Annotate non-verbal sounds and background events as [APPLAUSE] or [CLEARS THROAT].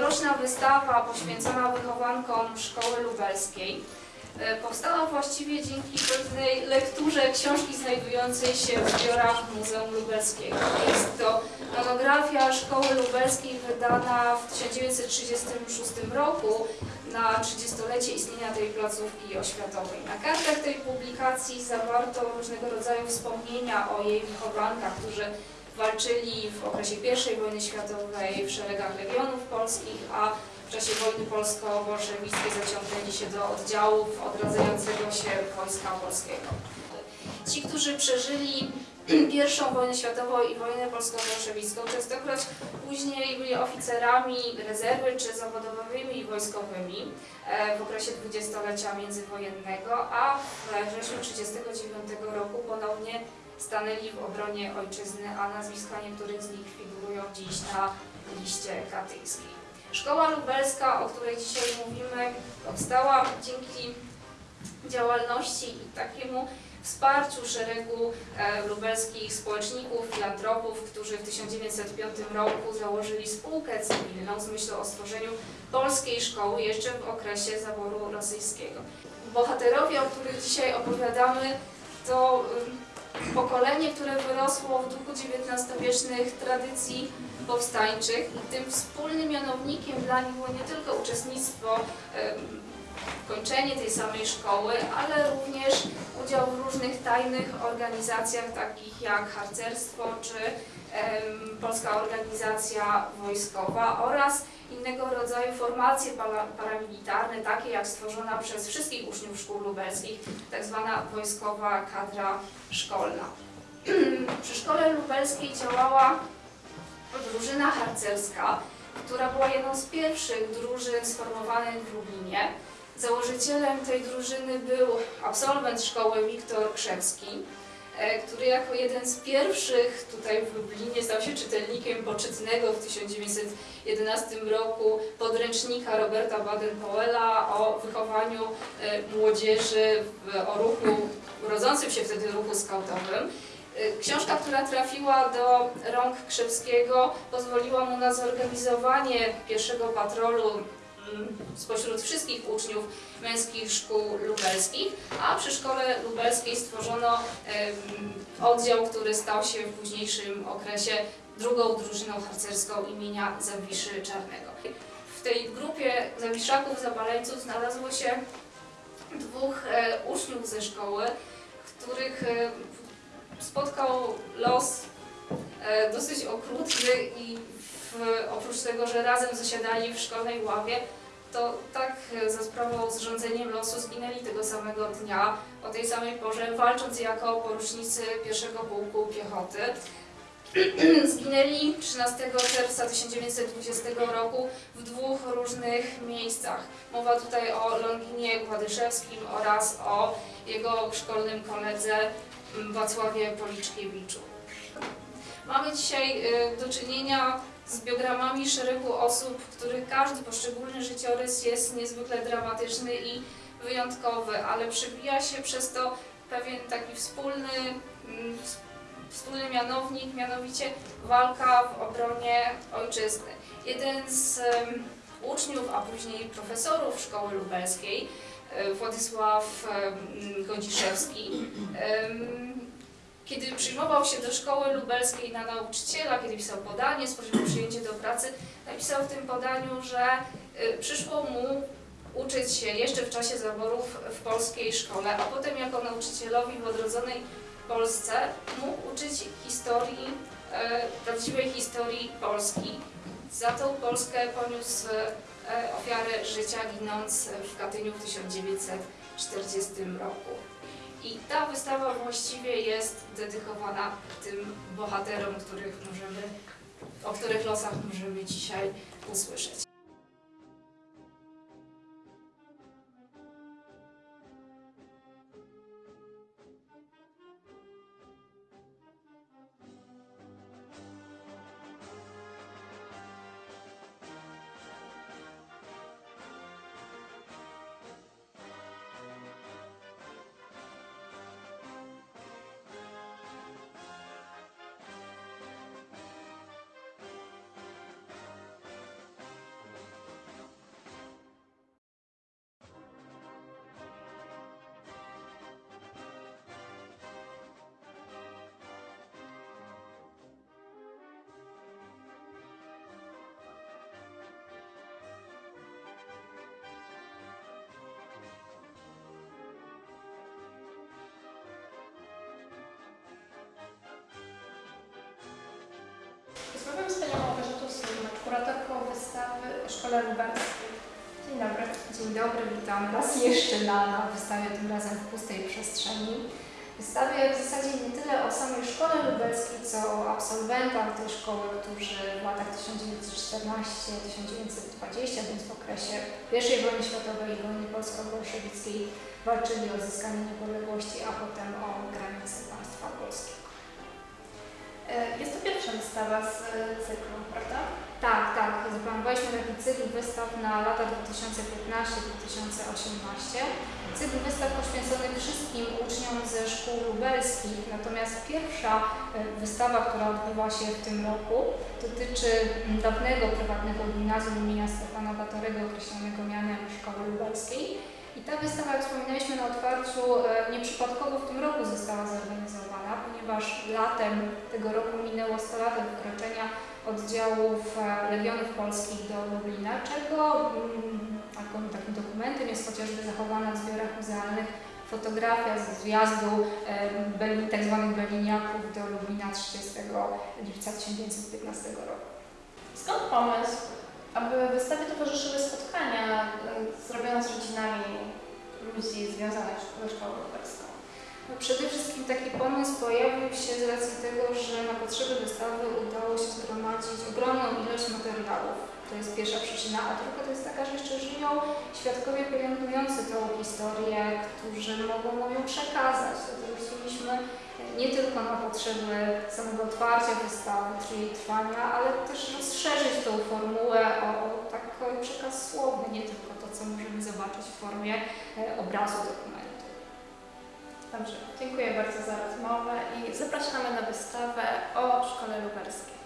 Tegoroczna wystawa poświęcona wychowankom szkoły lubelskiej e, powstała właściwie dzięki pewnej lekturze książki znajdującej się w zbiorach Muzeum Lubelskiego. Jest to monografia szkoły lubelskiej wydana w 1936 roku na 30-lecie istnienia tej placówki oświatowej. Na kartach tej publikacji zawarto różnego rodzaju wspomnienia o jej wychowankach, którzy walczyli w okresie I wojny światowej w szeregach legionów polskich, a w czasie wojny polsko-bolszewickiej zaciągnęli się do oddziałów odradzającego się wojska polskiego. Ci, którzy przeżyli [CLEARS THROAT] I wojnę światową i wojnę polsko-bolszewicką, częstokroć później byli oficerami rezerwy czy zawodowymi wojskowymi e, w okresie dwudziestolecia międzywojennego, a we wrześniu 1939 roku ponownie stanęli w obronie ojczyzny, a nazwiska niektórych z nich figurują dziś na liście katyńskiej. Szkoła lubelska, o której dzisiaj mówimy, powstała dzięki działalności i takiemu wsparciu szeregu e, lubelskich społeczników, filantropów, którzy w 1905 roku założyli spółkę cywilną z myślą o stworzeniu polskiej szkoły jeszcze w okresie zaboru rosyjskiego. Bohaterowie, o których dzisiaj opowiadamy, to pokolenie, które wyrosło w duchu XIX-wiecznych tradycji powstańczych i tym wspólnym mianownikiem dla nich było nie tylko uczestnictwo, kończenie tej samej szkoły, ale również udział w różnych tajnych organizacjach takich jak harcerstwo czy em, Polska Organizacja Wojskowa oraz innego rodzaju formacje para- paramilitarne, takie jak stworzona przez wszystkich uczniów szkół lubelskich, tak zwana wojskowa kadra szkolna. [CLEARS THROAT] Przy szkole lubelskiej działała drużyna harcerska, która była jedną z pierwszych drużyn sformowanych w Lublinie. Założycielem tej drużyny był absolwent szkoły Wiktor Krzewski, e, który jako jeden z pierwszych tutaj w Lublinie stał się czytelnikiem poczytnego w 1911 roku podręcznika Roberta Baden-Powella o wychowaniu e, młodzieży, o ruchu, rodzącym się wtedy ruchu skautowym. E, Książka, która trafiła do rąk Krzewskiego, pozwoliła mu na zorganizowanie pierwszego patrolu spośród wszystkich uczniów męskich szkół lubelskich, a przy szkole lubelskiej stworzono oddział, który stał się w późniejszym okresie drugą drużyną harcerską imienia Zawiszy Czarnego. W tej grupie zawiszaków, zabaleńców znalazło się dwóch e, uczniów ze szkoły, których e, spotkał los e, dosyć okrutny i w, oprócz tego, że razem zasiadali w szkolnej ławie, to tak e, za sprawą zrządzeniem losu zginęli tego samego dnia, o tej samej porze, walcząc jako porucznicy pierwszego pułku piechoty. [CLEARS THROAT] Zginęli 13 czerwca 1920 roku w dwóch różnych miejscach. Mowa tutaj o Longinie Gładyszewskim oraz o jego szkolnym koledze m, Wacławie Policzkiewiczu. Mamy dzisiaj y, do czynienia z biogramami szeregu osób, których każdy poszczególny życiorys jest niezwykle dramatyczny i wyjątkowy, ale przebija się przez to pewien taki wspólny, mm, ws- wspólny mianownik, mianowicie walka w obronie ojczyzny. Jeden z uczniów, a później profesorów szkoły lubelskiej, e, Władysław Godziszewski, kiedy przyjmował się do szkoły lubelskiej na nauczyciela, kiedy pisał podanie, spodziewał przyjęcie do pracy, napisał w tym podaniu, że y, przyszło mu uczyć się jeszcze w czasie zaborów w polskiej szkole, a potem jako nauczycielowi w odrodzonej Polsce mógł uczyć historii, e, prawdziwej historii Polski. Za tą Polskę poniósł e, ofiarę życia, ginąc w Katyniu w 1940 roku. I ta wystawa właściwie jest dedykowana tym bohaterom, których możemy, o których losach możemy dzisiaj usłyszeć. Szkole Lubelskiej. Dzień dobry. Dzień dobry, witam raz jeszcze na, na wystawie, tym razem w pustej przestrzeni. Wystawie w zasadzie nie tyle o samej szkole lubelskiej, co o absolwentach tej szkoły, którzy w latach 1914-1920, więc w okresie I wojny światowej i wojny polsko-bolszewickiej walczyli o zyskanie niepodległości, a potem o granice państwa polskiego. E, Jest to pierwsza wystawa z cyklu, prawda? Tak, tak. Zaplanowaliśmy taki cykl wystaw na lata 2015-2018. Cykl wystaw poświęcony wszystkim uczniom ze szkół lubelskich. Natomiast pierwsza e, wystawa, która odbywa się w tym roku, dotyczy dawnego prywatnego gimnazjum imienia Stefana Batorego, określonego mianem Szkoły Lubelskiej. I ta wystawa, jak wspominaliśmy na otwarciu, e, nieprzypadkowo w tym roku została zorganizowana, ponieważ latem tego roku minęło 100 lat od oddziałów e, Legionów Polskich do Lublina, czego mm, takim dokumentem jest chociażby zachowana w zbiorach muzealnych fotografia z zjazdu e, Beli, tak do Lublina 30 lipca 1915 roku. Skąd pomysł, aby wystawie towarzyszyły spotkania e, zrobione z rodzinami ludzi związanych ze szkołą lubelską? No przede wszystkim taki pomysł pojawił się z racji tego, że na potrzeby wystawy udało się zgromadzić ogromną ilość materiałów. To jest pierwsza przyczyna, a druga to jest taka, że jeszcze żyją świadkowie pielęgnujący tą historię, którzy mogą ją przekazać. Dlatego chcieliśmy nie tylko na potrzeby samego otwarcia wystawy, czy jej trwania, ale też rozszerzyć tą formułę o, o taki przekaz słowny, nie tylko to, co możemy zobaczyć w formie e, obrazu dokumentu. Dobrze, dziękuję bardzo za rozmowę i zapraszamy na wystawę o Szkole Lubelskiej.